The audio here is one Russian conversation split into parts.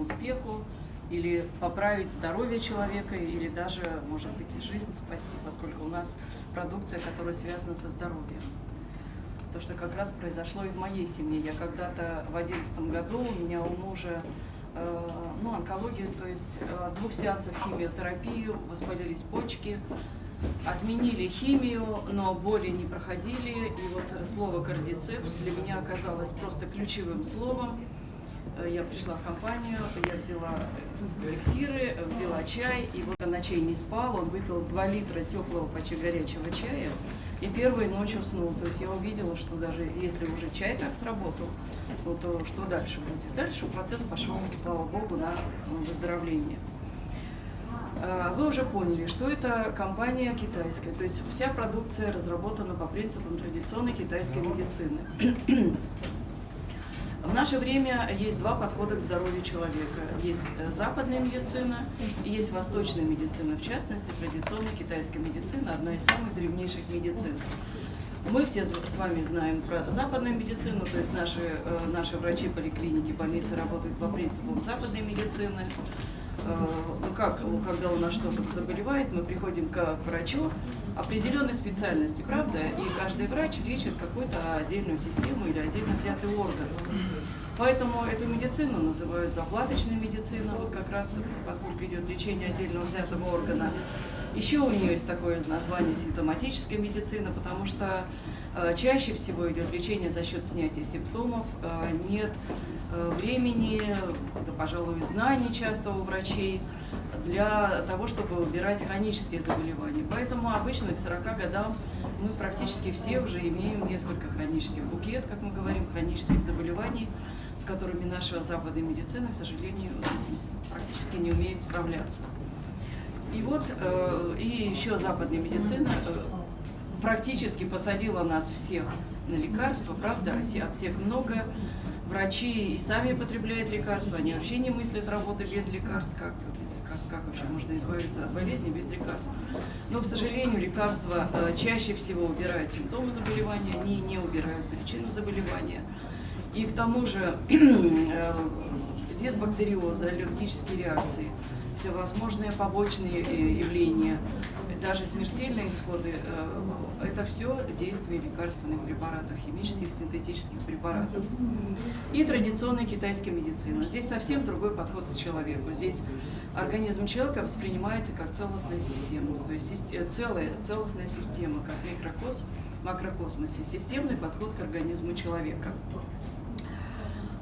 успеху, или поправить здоровье человека, или даже, может быть, и жизнь спасти, поскольку у нас продукция, которая связана со здоровьем. То, что как раз произошло и в моей семье. Я когда-то в одиннадцатом году, у меня у мужа э, ну, онкология, то есть э, двух сеансов химиотерапии, воспалились почки, отменили химию, но боли не проходили. И вот слово кардицепс для меня оказалось просто ключевым словом. Э, я пришла в компанию, я взяла эликсиры, взяла чай, и вот ночей не спал, он выпил 2 литра теплого, почти горячего чая, и первой ночью уснул. То есть я увидела, что даже если уже чай так сработал, ну, то что дальше будет? Дальше процесс пошел, слава богу, на выздоровление. А, вы уже поняли, что это компания китайская, то есть вся продукция разработана по принципам традиционной китайской медицины. В наше время есть два подхода к здоровью человека. Есть э, западная медицина и есть восточная медицина. В частности, традиционная китайская медицина – одна из самых древнейших медицин. Мы все с вами знаем про западную медицину, то есть наши, э, наши врачи, поликлиники, больницы работают по принципам западной медицины. Ну как, когда у нас что-то заболевает, мы приходим к врачу определенной специальности, правда? И каждый врач лечит какую-то отдельную систему или отдельно взятый орган. Поэтому эту медицину называют заплаточной медициной, вот как раз поскольку идет лечение отдельного взятого органа. Еще у нее есть такое название симптоматическая медицина, потому что э, чаще всего идет лечение за счет снятия симптомов, э, нет э, времени, да, пожалуй, знаний часто у врачей для того, чтобы убирать хронические заболевания. Поэтому обычно к 40 годам мы практически все уже имеем несколько хронических букет, как мы говорим, хронических заболеваний, с которыми наша западная медицина, к сожалению, практически не умеет справляться. И вот э, и еще западная медицина э, практически посадила нас всех на лекарства, правда, аптек много, врачи и сами потребляют лекарства, они вообще не мыслят работы без лекарств, как без лекарств, как вообще можно избавиться от болезни без лекарств. Но, к сожалению, лекарства э, чаще всего убирают симптомы заболевания, они не убирают причину заболевания. И к тому же э, дисбактериозы, аллергические реакции – всевозможные побочные э, явления, даже смертельные исходы, э, это все действие лекарственных препаратов, химических, синтетических препаратов. И традиционная китайская медицина. Здесь совсем другой подход к человеку. Здесь организм человека воспринимается как целостная система, то есть целая, целостная система, как микрокосм, макрокосмосе, системный подход к организму человека.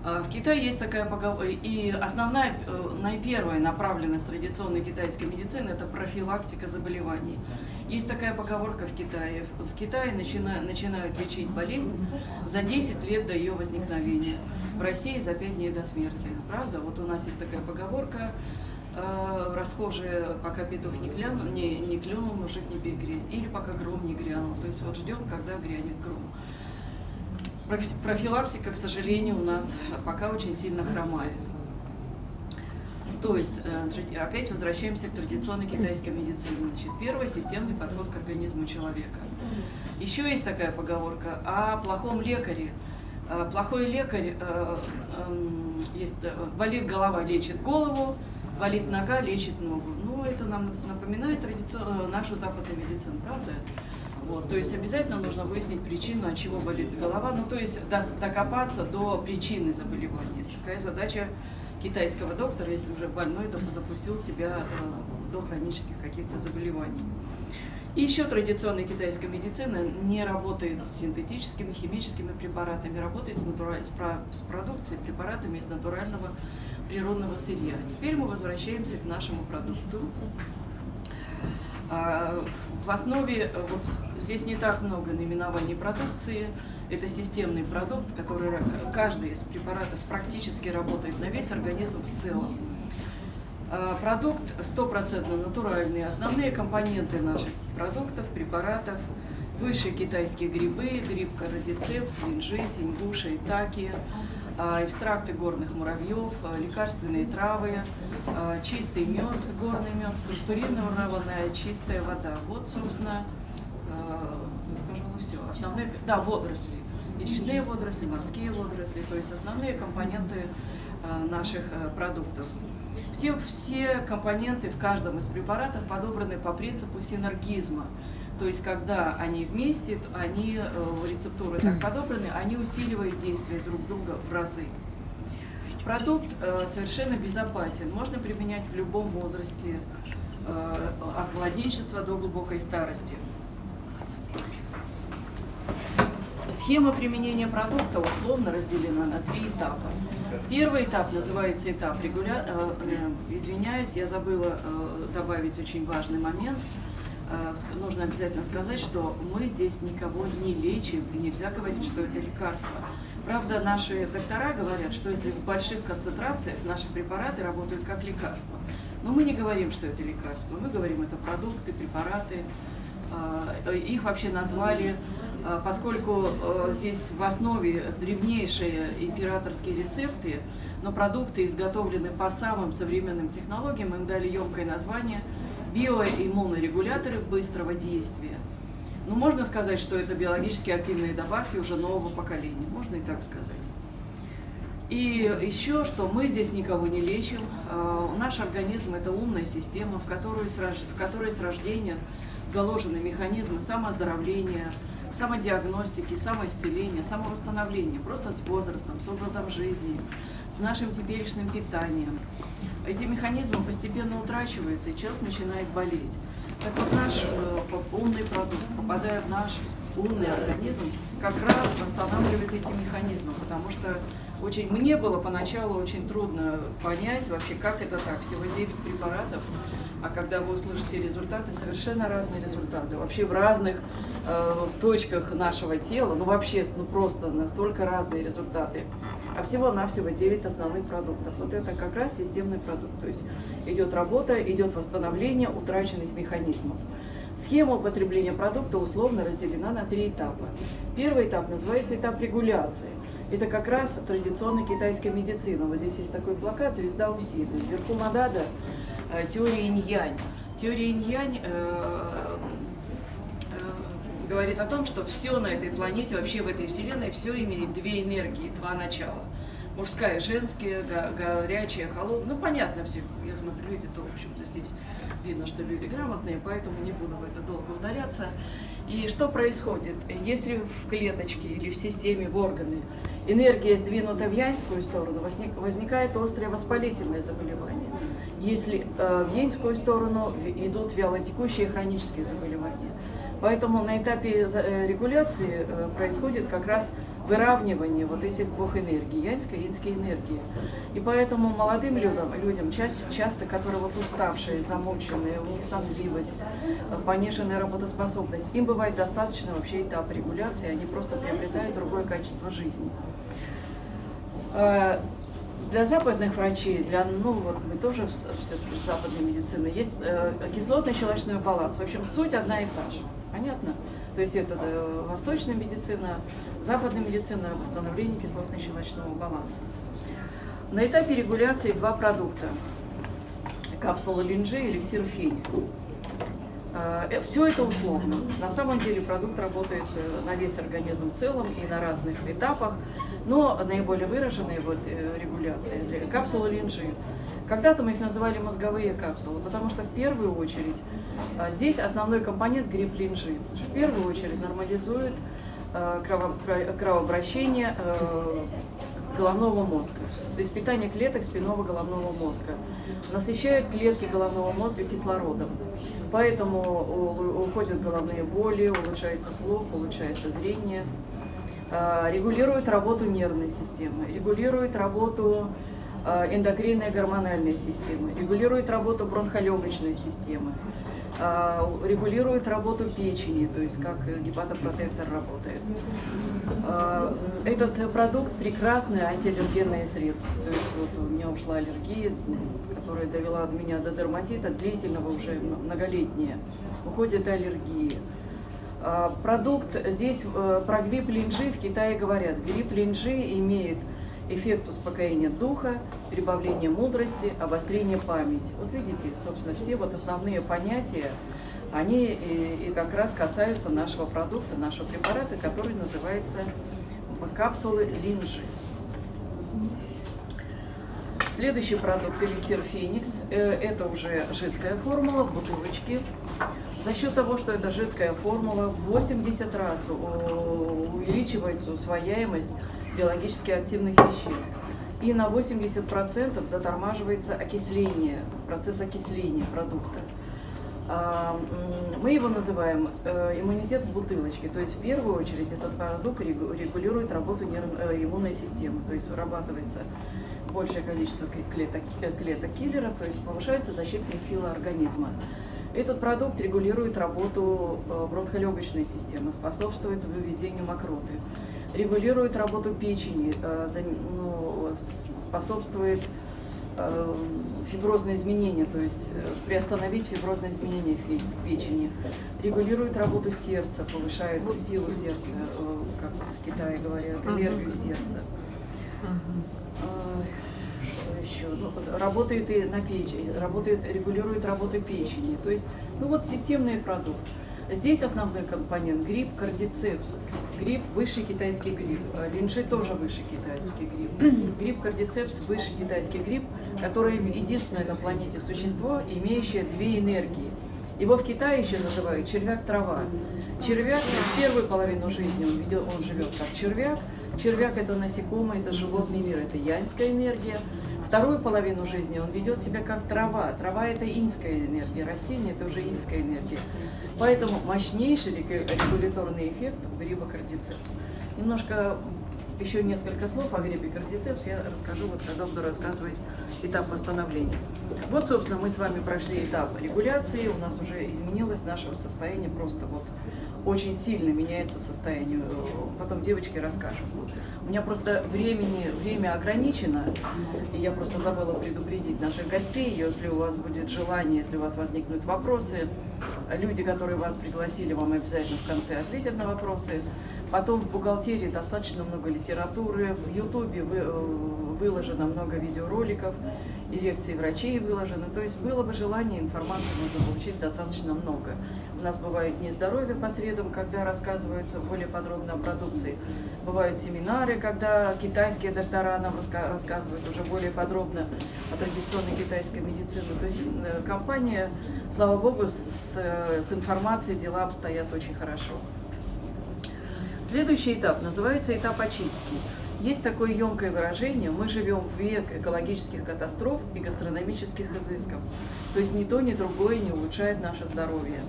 А, в Китае есть такая поговорка, и основная, э, наипервая направленность традиционной китайской медицины – это профилактика заболеваний. Есть такая поговорка в Китае. В Китае начинают, начинают лечить болезнь за 10 лет до ее возникновения. В России за 5 дней до смерти. Правда? Вот у нас есть такая поговорка, э, расхожая, пока петух не, клянул, не, не клюнул, мужик не перегрет. Или пока гром не грянул. То есть вот ждем, когда грянет гром профилактика, к сожалению, у нас пока очень сильно хромает. То есть, э, опять возвращаемся к традиционной китайской медицине. Значит, первый – системный подход к организму человека. Еще есть такая поговорка о плохом лекаре. Э, плохой лекарь, э, эм, есть, болит голова, лечит голову, болит нога, лечит ногу. Ну, это нам напоминает традиционную нашу западную медицину, правда? Вот, то есть обязательно нужно выяснить причину, от чего болит голова, ну то есть докопаться до причины заболевания. Такая задача китайского доктора, если уже больной, то запустил себя э, до хронических каких-то заболеваний. И еще традиционная китайская медицина не работает с синтетическими, химическими препаратами, работает с, натураль... с продукцией, препаратами из натурального природного сырья. Теперь мы возвращаемся к нашему продукту. А, в основе, э, вот здесь не так много наименований продукции, это системный продукт, который каждый из препаратов практически работает на весь организм в целом. А, продукт стопроцентно натуральный. Основные компоненты наших продуктов, препаратов, высшие китайские грибы, гриб карадицепс, линжи, сингуша, итаки, а, экстракты горных муравьев, а, лекарственные травы, чистый мед, горный мед, структурированная чистая вода. Вот, собственно. Основные, да, водоросли. речные водоросли, морские водоросли, то есть основные компоненты наших продуктов. Все, все компоненты в каждом из препаратов подобраны по принципу синергизма. То есть, когда они вместе, они, рецептуры так подобраны, они усиливают действие друг друга в разы. Продукт э, совершенно безопасен, можно применять в любом возрасте, э, от младенчества до глубокой старости. Схема применения продукта условно разделена на три этапа. Первый этап называется этап регуля... Э, э, извиняюсь, я забыла э, добавить очень важный момент. Нужно обязательно сказать, что мы здесь никого не лечим, и нельзя говорить, что это лекарство. Правда, наши доктора говорят, что если в больших концентрациях наши препараты работают как лекарство. Но мы не говорим, что это лекарство, мы говорим, это продукты, препараты. Их вообще назвали, поскольку а, здесь в основе древнейшие императорские рецепты, но продукты изготовлены по самым современным технологиям, им дали емкое название биоиммунорегуляторы быстрого действия. Ну, можно сказать, что это биологически активные добавки уже нового поколения, можно и так сказать. И еще, что мы здесь никого не лечим, а, наш организм – это умная система, в которой с рождения заложены механизмы самооздоровления, самодиагностики, самоисцеления, самовосстановления, просто с возрастом, с образом жизни, с нашим теперешним питанием. Эти механизмы постепенно утрачиваются, и человек начинает болеть. Так вот наш э, умный продукт, попадая в наш умный организм, как раз восстанавливает эти механизмы, потому что очень, мне было поначалу очень трудно понять вообще, как это так, всего 9 препаратов, а когда вы услышите результаты, совершенно разные результаты, вообще в разных точках нашего тела, ну вообще, ну просто настолько разные результаты а всего-навсего 9 основных продуктов. Вот это как раз системный продукт, то есть идет работа, идет восстановление утраченных механизмов. Схема употребления продукта условно разделена на три этапа. Первый этап называется этап регуляции. Это как раз традиционная китайская медицина. Вот здесь есть такой плакат «Звезда Усиды». Вверху Мадада э, теория инь-янь. Теория инь-янь э, говорит о том, что все на этой планете, вообще в этой вселенной, все имеет две энергии, два начала. Мужская, женская, горячая, холодная. Ну, понятно все. Я смотрю, люди-то, в общем-то, здесь видно, что люди грамотные, поэтому не буду в это долго удаляться. И что происходит? Если в клеточке или в системе, в органы энергия сдвинута в янскую сторону, возникает острое воспалительное заболевание. Если э, в янскую сторону идут вялотекущие хронические заболевания. Поэтому на этапе э, регуляции э, происходит как раз выравнивание вот этих двух энергий, янской и инской энергии. И поэтому молодым людям, людям часто, часто, которые вот уставшие, замученные, у них сонливость, э, пониженная работоспособность, им бывает достаточно вообще этап регуляции, они просто приобретают другое качество жизни. Для западных врачей, для, ну вот мы тоже все-таки западной медицины, есть кислотно-щелочной баланс. В общем, суть одна и та же. Понятно? То есть это восточная медицина, западная медицина, восстановление кислотно-щелочного баланса. На этапе регуляции два продукта. Капсула линжи и эликсир феникс. А, э, Все это условно. На самом деле продукт работает э, на весь организм в целом и на разных этапах, но наиболее выраженная вот э, регуляция для капсулы линжи когда-то мы их называли мозговые капсулы, потому что в первую очередь а, здесь основной компонент гриб линжи. В первую очередь нормализует а, кровообращение а, головного мозга, то есть питание клеток спинного головного мозга. Насыщает клетки головного мозга кислородом. Поэтому уходят головные боли, улучшается слух, улучшается зрение. Регулирует работу нервной системы, регулирует работу Э, эндокринная гормональная система, регулирует работу бронхолегочной системы, э, регулирует работу печени, то есть как гепатопротектор работает. Э, этот продукт прекрасное антиаллергенное средство. То есть вот у меня ушла аллергия, которая довела меня до дерматита, длительного уже многолетняя. Уходит аллергия. Продукт здесь про грипп линжи в Китае говорят. Грипп линжи имеет эффект успокоения духа, прибавление мудрости, обострение памяти. Вот видите, собственно, все вот основные понятия, они и, и как раз касаются нашего продукта, нашего препарата, который называется капсулы линжи. Следующий продукт эликсир Феникс. Э, это уже жидкая формула в бутылочке. За счет того, что это жидкая формула, в 80 раз увеличивается усвояемость биологически активных веществ. И на 80% затормаживается окисление, процесс окисления продукта. А, мы его называем э, иммунитет в бутылочке. То есть в первую очередь этот продукт регулирует работу э, иммунной системы. То есть вырабатывается большее количество клеток, э, то есть повышаются защитные силы организма. Этот продукт регулирует работу бронхолегочной системы, способствует выведению мокроты, регулирует работу печени, ну, способствует Э, фиброзные изменения, то есть э, приостановить фиброзные изменения в печени, регулирует работу сердца, повышает силу сердца, э, как в Китае говорят, энергию сердца. Еще, ну, работает и на печени, работает, регулирует работу печени. То есть, ну вот системный продукт. Здесь основной компонент гриб кардицепс. Гриб высший китайский гриб. Линжи тоже высший китайский гриб. Гриб кардицепс высший китайский гриб, который единственное на планете существо, имеющее две энергии. Его в Китае еще называют червяк-трава. Червяк в первую половину жизни он, ведет, он живет как червяк. Червяк – это насекомое, это животный мир, это янская энергия. Вторую половину жизни он ведет себя как трава. Трава – это инская энергия, растение – это уже инская энергия. Поэтому мощнейший регуляторный эффект гриба кардицепс. Немножко еще несколько слов о грибе кардицепс я расскажу, вот когда буду рассказывать этап восстановления. Вот, собственно, мы с вами прошли этап регуляции, у нас уже изменилось наше состояние просто вот очень сильно меняется состояние. Потом девочки расскажут. У меня просто времени, время ограничено, и я просто забыла предупредить наших гостей, если у вас будет желание, если у вас возникнут вопросы, люди, которые вас пригласили, вам обязательно в конце ответят на вопросы. Потом в бухгалтерии достаточно много литературы, в Ютубе э, выложено много видеороликов, и лекции врачей выложены. То есть было бы желание, информации можно получить достаточно много. У нас бывают дни здоровья по средам, когда рассказываются более подробно о продукции. Бывают семинары, когда китайские доктора нам рассказывают уже более подробно о традиционной китайской медицине. То есть э, компания, слава богу, с, э, с информацией дела обстоят очень хорошо. Следующий этап называется этап очистки. Есть такое емкое выражение, мы живем в век экологических катастроф и гастрономических изысков. То есть ни то, ни другое не улучшает наше здоровье.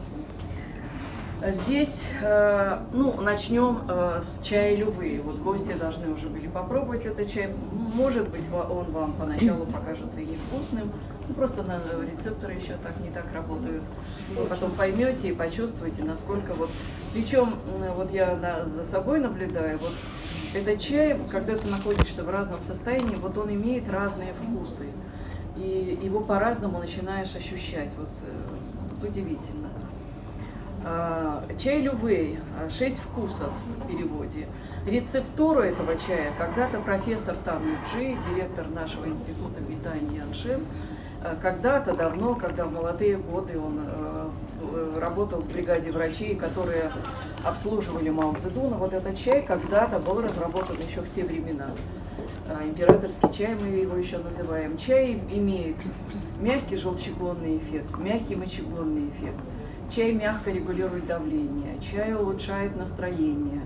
Здесь, э, ну, начнем э, с чая лювы. Вот гости должны уже были попробовать этот чай. Может быть, он вам поначалу покажется невкусным, ну, просто на рецепторы еще так не так работают. Вы потом поймете и почувствуете, насколько вот... Причем, вот я за собой наблюдаю, вот этот чай, когда ты находишься в разном состоянии, вот он имеет разные вкусы. И его по-разному начинаешь ощущать. Вот, э, вот удивительно. А, чай Лювей, шесть вкусов в переводе. Рецептуру этого чая когда-то профессор Тан Юджи, директор нашего института питания Яншин, э, когда-то давно, когда в молодые годы он э, работал в бригаде врачей, которые обслуживали Мао Цзэдуна, вот этот чай когда-то был разработан еще в те времена. Э, императорский чай мы его еще называем. Чай имеет мягкий желчегонный эффект, мягкий мочегонный эффект Чай мягко регулирует давление, чай улучшает настроение,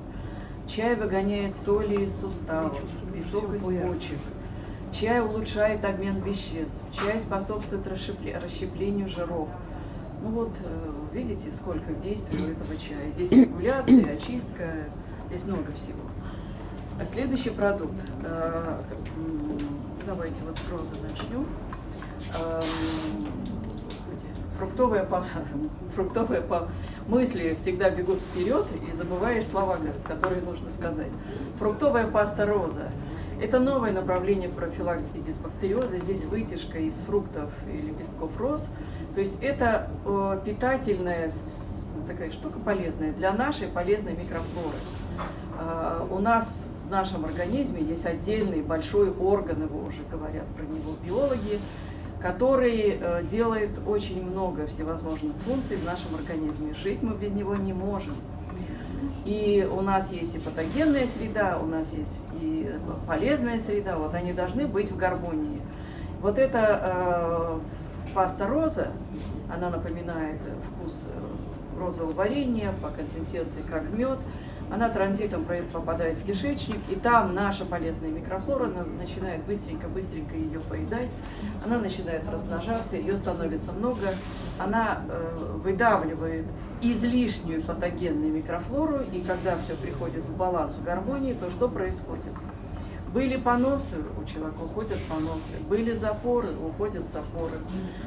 чай выгоняет соли из суставов, песок из почек, чай улучшает обмен веществ, чай способствует расщеплению жиров. Ну вот, э, видите, сколько действий у этого чая. Здесь регуляция, очистка, здесь много всего. А следующий продукт. Э, давайте вот с розы начнем. Эм, фруктовые, фруктовые мысли всегда бегут вперед и забываешь слова, которые нужно сказать. Фруктовая паста роза. Это новое направление в профилактике дисбактериоза. Здесь вытяжка из фруктов и лепестков роз. То есть это питательная такая штука полезная для нашей полезной микрофлоры. А, у нас в нашем организме есть отдельный большой орган, его уже говорят про него биологи, который э, делает очень много всевозможных функций в нашем организме. Жить мы без него не можем. И у нас есть и патогенная среда, у нас есть и полезная среда, вот они должны быть в гармонии. Вот эта э, паста роза, она напоминает вкус э, розового варенья по консистенции как мед, она транзитом попадает в кишечник, и там наша полезная микрофлора начинает быстренько-быстренько ее поедать, она начинает размножаться, ее становится много, она э, выдавливает излишнюю патогенную микрофлору, и когда все приходит в баланс, в гармонии, то что происходит? Были поносы у человека, уходят поносы. Были запоры, уходят запоры.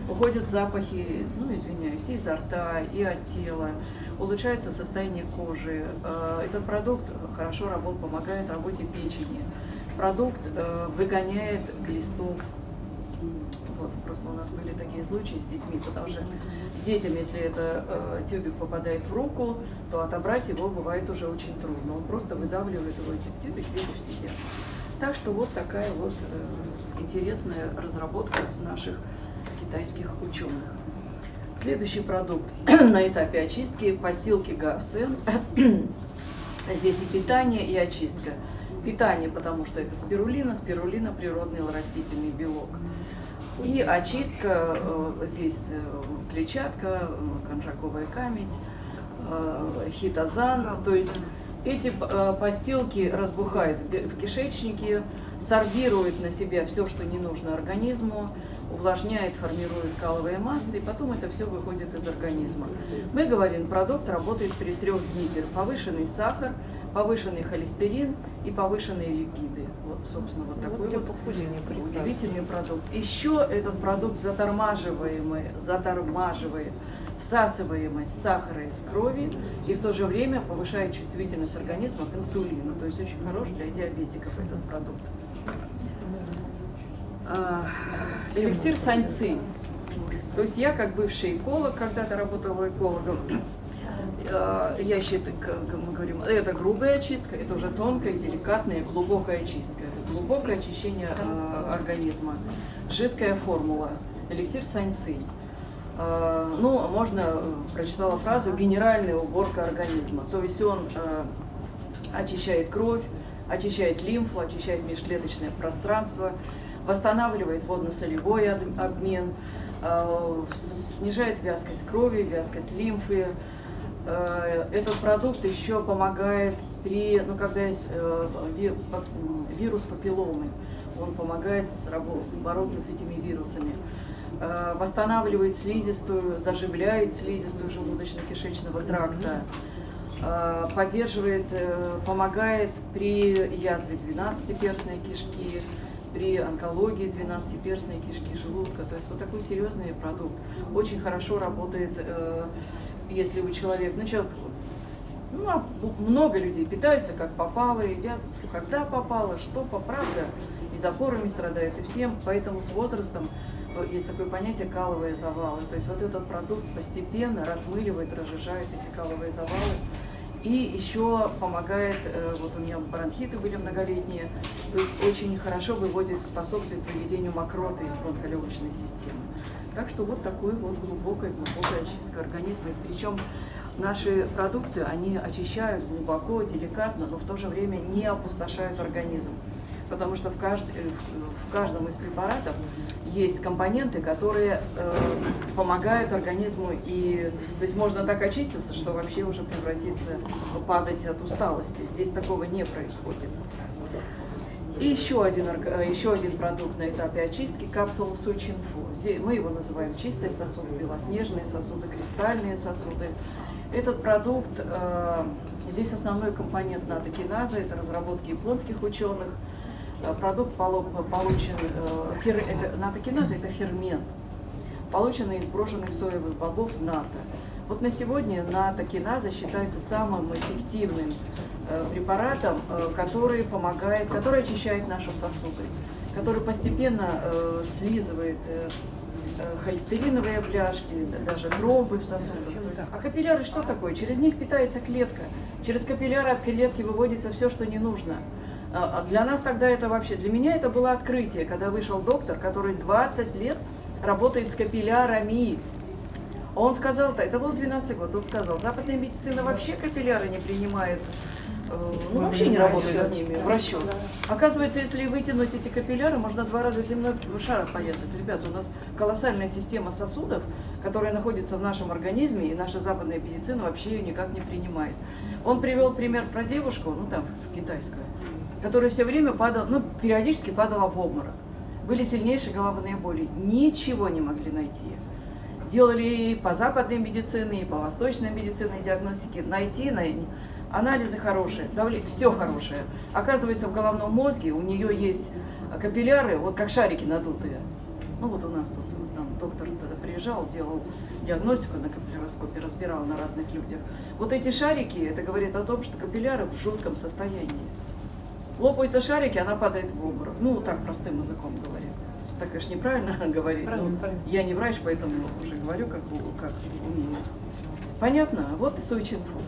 Уходят запахи, ну, извиняюсь, изо рта, и от тела. Улучшается состояние кожи. Э, этот продукт хорошо работает, помогает работе печени. Продукт э, выгоняет глистов. Вот, просто у нас были такие случаи с детьми, потому что детям, если это э, тюбик попадает в руку, то отобрать его бывает уже очень трудно. Он просто выдавливает его, тюбик весь в себе. Так что вот такая вот э, интересная разработка наших китайских ученых. Следующий продукт на этапе очистки – постилки ГАСН. Здесь и питание, и очистка. Питание, потому что это спирулина, спирулина – природный растительный белок. И очистка, э, здесь э, клетчатка, конжаковая камедь, хитозан, то есть эти э, постилки разбухают в кишечнике, сорбируют на себя все, что не нужно организму, увлажняет, формирует каловые массы, и потом это все выходит из организма. Мы говорим, продукт работает при трех гипер. Повышенный сахар, повышенный холестерин и повышенные липиды. Вот, собственно, вот такой вот, вот удивительный продукт. Еще этот продукт затормаживаемый, затормаживает всасываемость сахара из крови и в то же время повышает чувствительность организма к инсулину. То есть очень хорош для диабетиков этот продукт. А, эликсир саньцы. То есть я, как бывший эколог, когда-то работала экологом, а, я считаю, мы говорим, это грубая очистка, это уже тонкая, деликатная, глубокая очистка, глубокое очищение а, организма, жидкая формула, эликсир саньцы. Э, ну, можно, э, прочитала фразу, генеральная уборка организма. То есть он э, очищает кровь, очищает лимфу, очищает межклеточное пространство, восстанавливает водно-солевой обмен, снижает вязкость крови, вязкость лимфы. Этот продукт еще помогает при, ну, когда есть вирус папилломы, он помогает бороться с этими вирусами. Э, восстанавливает слизистую, заживляет слизистую желудочно-кишечного тракта, э, поддерживает, э, помогает при язве 12-перстной кишки, при онкологии 12-перстной кишки желудка. То есть вот такой серьезный продукт. Очень хорошо работает, если у человека, ну, человек, ну, а много людей питаются как попало, едят когда попало, что по правда, и запорами страдают, и всем, поэтому с возрастом есть такое понятие каловые завалы. То есть вот этот продукт постепенно размыливает, разжижает эти каловые завалы. И еще помогает, э, вот у меня бронхиты были многолетние, то есть очень хорошо выводит, способствует выведению мокроты из бронхолегочной системы. Так что вот такой вот глубокая, глубокая очистка организма. Причем наши продукты, они очищают глубоко, деликатно, но в то же время не опустошают организм потому что в, кажд... в каждом из препаратов есть компоненты, которые э, помогают организму, и то есть можно так очиститься, что вообще уже превратиться, падать от усталости. Здесь такого не происходит. И еще один, еще один продукт на этапе очистки – капсула Сочинфо. Здесь мы его называем чистые сосуды, белоснежные сосуды, кристальные сосуды. Этот продукт, э, здесь основной компонент натокиназа, это разработки японских ученых – Э, продукт получен, э, фер, это, натокиназа – это фермент, полученный из брошенных соевых бобов НАТО. Вот на сегодня натокиназа считается самым эффективным э, препаратом, который помогает, который очищает наши сосуды, который постепенно слизывает холестериновые бляшки, даже тромбы в сосудах. А капилляры что такое? Через них питается клетка. Через капилляры от клетки выводится все, что не нужно. А, а для нас тогда это вообще, для меня это было открытие, когда вышел доктор, который 20 лет работает с капиллярами. Он сказал, это был 12 год, он сказал, западная медицина вообще капилляры не принимает, э, ну вообще не работает с ними в расчет. Оказывается, если вытянуть эти капилляры, можно два раза земной шар порезать. Ребята, у нас колоссальная система сосудов, которая находится в нашем организме, и наша западная медицина вообще ее никак не принимает. Он привел пример про девушку, ну там, китайскую, которая все время падала, ну, периодически падала в обморок. Были сильнейшие головные боли. Ничего не могли найти. Делали и по западной медицине, и по восточной медицине диагностике. Найти, найти. Анализы хорошие, давление, все хорошее. Оказывается, в головном мозге у нее есть капилляры, вот как шарики надутые. Ну вот у нас тут там доктор приезжал, делал диагностику на капилляроскопе, разбирал на разных людях. Вот эти шарики, это говорит о том, что капилляры в жутком состоянии. Лопаются шарики, она падает в обморок. Ну, так простым языком говоря. Так, конечно, неправильно говорить. Правильно, но правильно. Я не врач, поэтому уже говорю, как, как умею. Понятно? Вот и Суичинфу.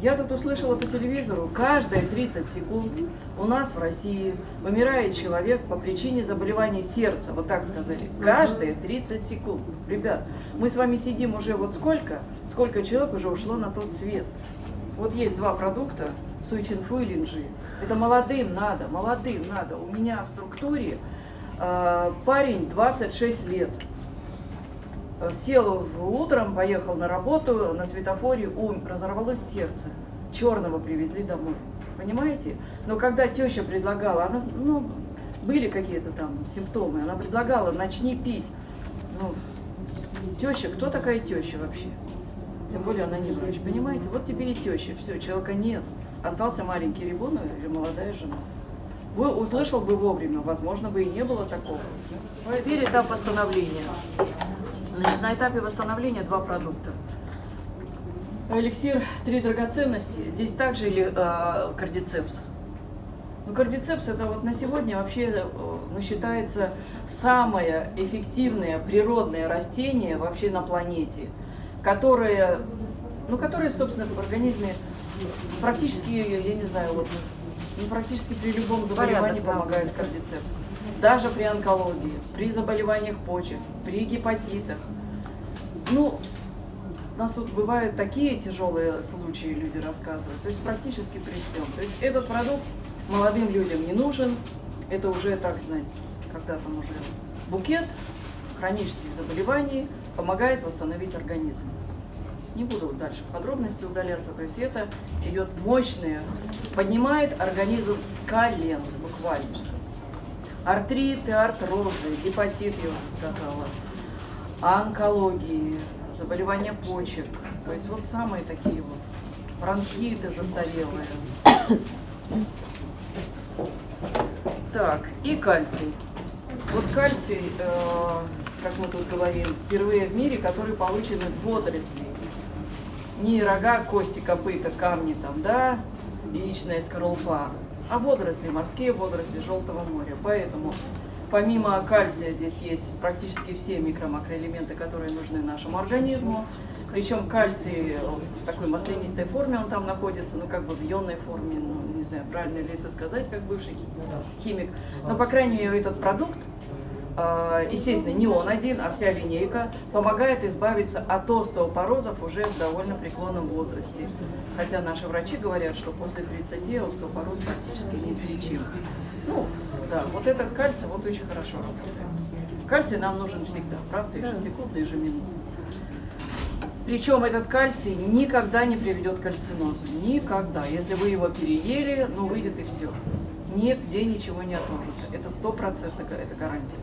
Я тут услышала по телевизору, каждые 30 секунд у нас в России вымирает человек по причине заболеваний сердца, вот так сказали. Каждые 30 секунд. Ребят, мы с вами сидим уже вот сколько, сколько человек уже ушло на тот свет. Вот есть два продукта, суичинфу и линжи. Это молодым надо, молодым надо. У меня в структуре э, парень 26 лет. Э, Сел утром, поехал на работу, на светофоре ум, разорвалось сердце. Черного привезли домой. Понимаете? Но когда теща предлагала, она, ну, были какие-то там симптомы, она предлагала, начни пить. Ну, теща, кто такая теща вообще? Тем более она не врач, понимаете? Вот тебе и теща, все, человека нет. Остался маленький ребенок или молодая жена. Вы услышал бы вовремя, возможно бы и не было такого. Теперь этап восстановления. Значит, на этапе восстановления два продукта. Эликсир «Три драгоценности». Здесь также или э, кардицепс. Ну, кардицепс это вот на сегодня вообще э, ну, считается самое эффективное природное растение вообще на планете, которое, ну, которое, собственно, в организме практически, я не знаю, вот, ну, практически при любом заболевании Порядок, да. помогает кардицепс. Даже при онкологии, при заболеваниях почек, при гепатитах. Ну, у нас тут бывают такие тяжелые случаи, люди рассказывают. То есть практически при всем. То есть этот продукт молодым людям не нужен. Это уже, так знать, когда там уже букет хронических заболеваний помогает восстановить организм. Не буду дальше в подробности удаляться. То есть это идет мощное, поднимает организм с колен буквально. Артриты, артрозы, гепатит, я уже сказала, онкологии, заболевания почек. То есть вот самые такие вот бронхиты застарелые. Так, и кальций. Вот кальций, э, как мы тут говорим, впервые в мире, который получен из водорослей. Не рога, кости, копыта, камни там, да, яичная скорлупа, а водоросли, морские водоросли Желтого моря. Поэтому помимо кальция здесь есть практически все микро-макроэлементы, которые нужны нашему организму. Причем кальций в такой маслянистой форме он там находится, ну как бы в ионной форме, ну не знаю, правильно ли это сказать, как бывший хи- химик. Но по крайней мере этот продукт, естественно, не он один, а вся линейка помогает избавиться от остеопорозов уже в довольно преклонном возрасте. Хотя наши врачи говорят, что после 30 остеопороз практически неизлечим. Ну, да, вот этот кальций вот очень хорошо работает. Кальций нам нужен всегда, правда, ежесекундно, ежеминутно. Причем этот кальций никогда не приведет к кальцинозу. Никогда. Если вы его переели, ну выйдет и все. Нигде ничего не отложится. Это стопроцентно это гарантия.